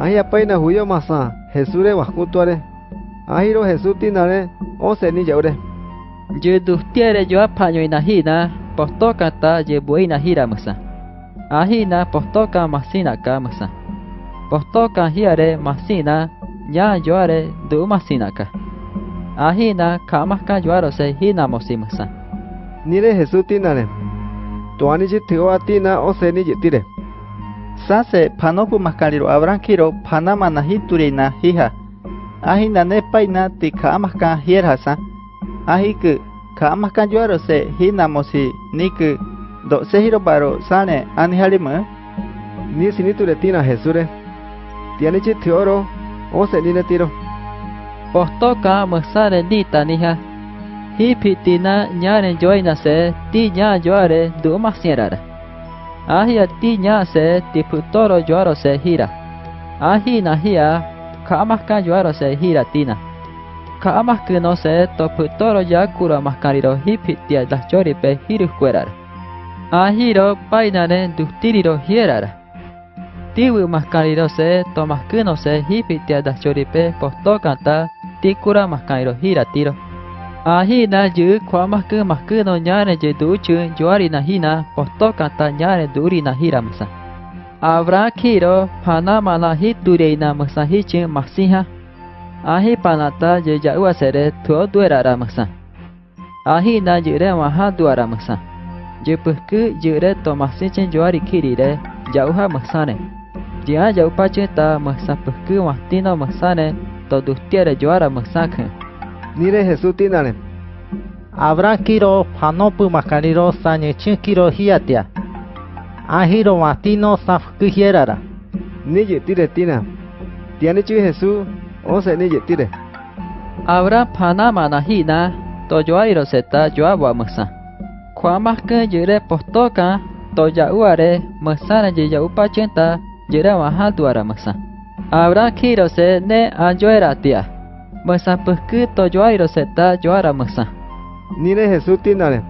apaina huyo masa, Jesure huascutuare, ajiro Jesús tinare, once ni yaure. Yudustiere yo apaño inajina, postoca ta yebuina jira masa. Ajina postoca masina ka masa. Postoca hiare masina, ya yoare du masina ka. Ajina kamaska yoarose hina mosimasa. Nire Jesús tinare, tuani yitigo atina once ni yitire. Sanse panoku mascariro abrankiro panama najiturina hija. Aji nanepaina ti kaamaskan hierjasa. Ajiku kaamaskan yuaro se hinamosi niku doksehiro paro sane anihalimu. Ni sinituretina jesure. Tianichi tioro once ninetiro. Postoka masare nita nija. Hipitina ñaren yoina se ti ña yoare dumas sierara. Ahia tiña se tiputoro yuaro se gira. Ahi nahia kamaskan yuaro se gira tina. Kamaskino se toputoro ya kura maskariro hipitia las yori pe hirukuerar. Ahiro painare dustiriro hierar. Tiwi maskariro se tomaskino se hipitia las yori pe postokanta tikura maskariro gira tiro. À hi na giữ khóa mắc cứ mắc cứ nó nhá này no đủ je duchu juari na hi na bỏ to cả ta nhá này đủ duri na hira masa. Abra kiro panama na hiture na masa hichi ta Ahi panata je sẽ để thua đuôi ra masa. Ahina jure maha duara bực Je puhku jure to masichen juari kiri re jauha bực Jia jau tin nó puhku matino này to dustiere juara khen. Nire Jesús Tinale. Habrá kiro panopu mascariro sañechin kiro hiatia. Ajiro mastino safkijierara. Nije tire tina. Tiane chi Jesús, once nije tire. Habrá panama najina, toyoairo seta yoagua masa. Kuamaka yere postoka, toyauare, masana yeyaupa chenta, yere mahatuara masa. Habrá kiro se ne anjoera tia. Masa puhku to joairo seta joara masa. Nire Jesús tinare.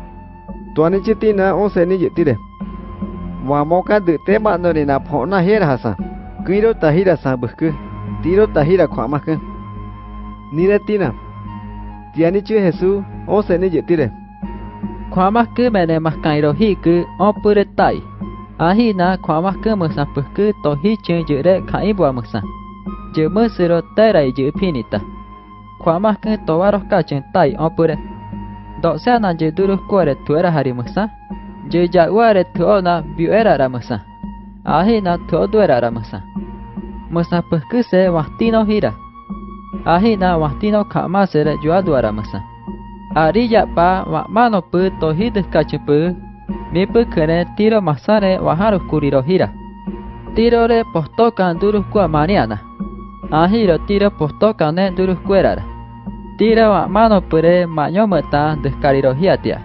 Tuani chi tina once ni yitire. Wamoka de tema no ni na pona hera hasa. Kiro tahira sa buhku. Tiro tahira kwa maske. Nire tina. Tiani chi Jesús once ni yitire. Kwa maske mene maskairo hiku opure tai. Ahina kwa maske masa puhku to hichen jire kaibwa masa. Je musiro terai je kwama kan towaros ka chentai opure. Do sea na je durus kuare tuera harimusa. Je ja uare tuona biuera ramusa. Ahi na tuoduera ramusa. Musa pukuse wahtino hira. ahina wahtino kama sere juadua ramusa. Ari ya pa wa mano pu tohidus ka chepu. Mi pukene tiro masare waharus kuriro hira. Tirore postokan durus kuamaniana. Ahiro tiro postokan ne durus kuerara. Tira wa mano pure maño meta descariro hiatia.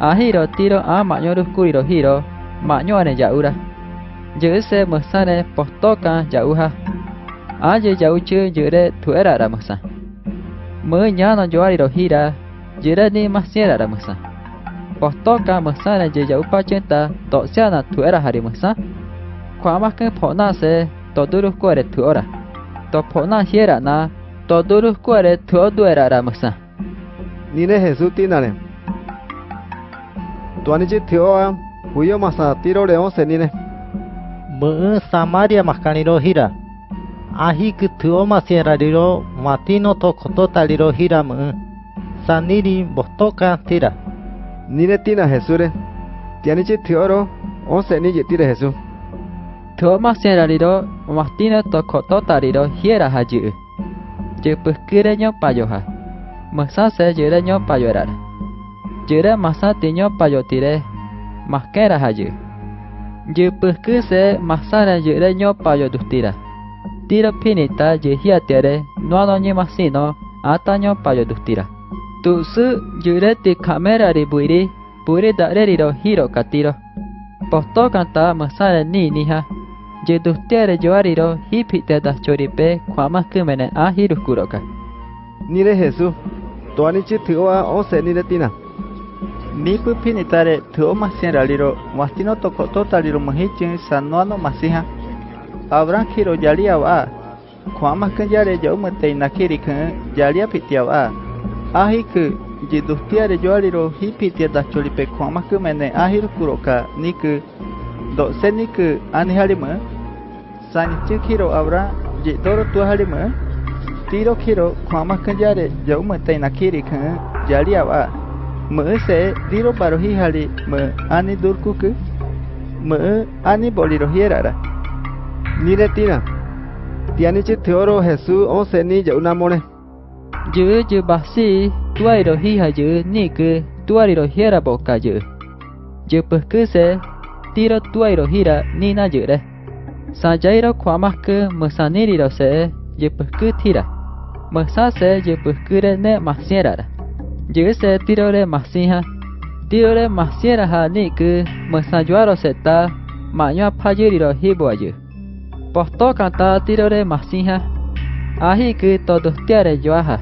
Ahiro tiro a maño kuriro hiro maño ane jaura. Jese masane postokan jauha. Aje jauchu jure tuera ra masa. Mới yoariro hira, jure ni masiera ra masa. Postoka masane je jau pachenta to tuera hari masa. Kwa makan pona se tuora. Topona hiera na to duru kuare tuo duera ra masa. Nire Jesús tinare. Tuani chi tioa huyo masa tiro le once nire. Mu Samaria maskaliro hira. Ahi ke tuo masierariro matino to kototariro hira mu. Saniri bostoka tira. Nire tina Jesús re. Tiani chi tioro once ni yitire Jesús. Tuo masiera mastino to kototariro hiera haji. je pekere nyo payoha. Masa se jere nyo payorar. Jere masa tiño payotire. Maskera haje. Je peke se masa na jere nyo payodustira. Tira pinita je no ano nyo masino ata nyo payodustira. Tuse kamera ribuiri puri dare riro hiro katiro. Posto kanta masa ni niha. Jeduftiare joariro hipite das choripe kwamas kymene a hirukuroka. Nire Jesu, tuanichi tioa once niretina. Nipu pinitare tio masien raliro, mastino tokotota liro mohichin sanoano masiha. Abran kiro jali awa, kwama kenjare yaumete inakirikan yalia pitiawa. Ahiku jiduftiare joariro hipite das choripe kwamas kymene a hirukuroka niku. Do seniku anihalimu. Sani da cholipe abra, mas ke mene ahir kuroka ni ke do seni ke ani halima. Sani kiro Abraham jidoro tua halima. Tiro kiro kwa mas kenjare jauh mentei nakiri ke jalia wa. Mở sẽ tiro baro hi hali mở ani durku ke mở ani boliro hiera ra. Ni de tina. Tiani chi theoro Jesús ông se ni jau namone. Jư jư bác sĩ tuai ro hi ha jư ni cứ tuai ro hiera boka jư. Jư bơ cứ se tiro tuai ro hira ni na jư de. Sa jai ro စာကြိုင်ရခွာမကမဆာနေရတော့စေရပကုတီရမဆာစေရပကုရနဲ့မဆင်ရရဂျေစေတီရော်ရဲ့မဆင်ဟတီရော်ရဲ့မဆင်ရဟာနိကမဆာကျွားရစတာမညာဖာကြီးရတော့ဟေဘွာကြီးပတ်တော့ကတာတီရော်ရဲ့မဆင်ဟအာဟိကတော်တော်တရဲကျွားဟာ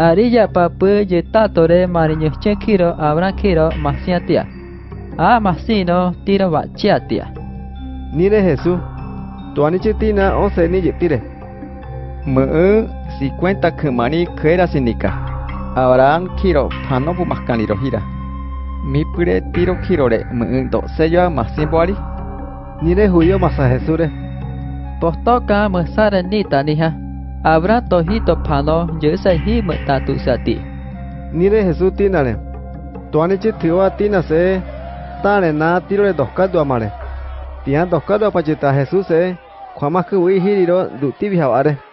အရိယပပယေတတော်ရဲ့မရညချက်ခိရောအဗရခိရောမဆင်တရအာမဆင်နောတီရော်ဝချက်တရနိရဟေဆု tuani chitina oseni yetire. Mu si cuenta kumani kuera sinika. Abraham kiro pano pumaskaniro hira. Mi pure tiro kirore mu do sello masimboari. Nire huyo masajesure. Postoka masare nita nija. Abra tojito pano yesa hi mutatu sati. Nire jesu tinare. Tuani chitio atina se. Tane na tiro re doskadu amare. Tian dos caldo pachita Jesús se. Eh. ခွာမခွေဟီရီတော့ဒုတိဘီဟာဝါရဲ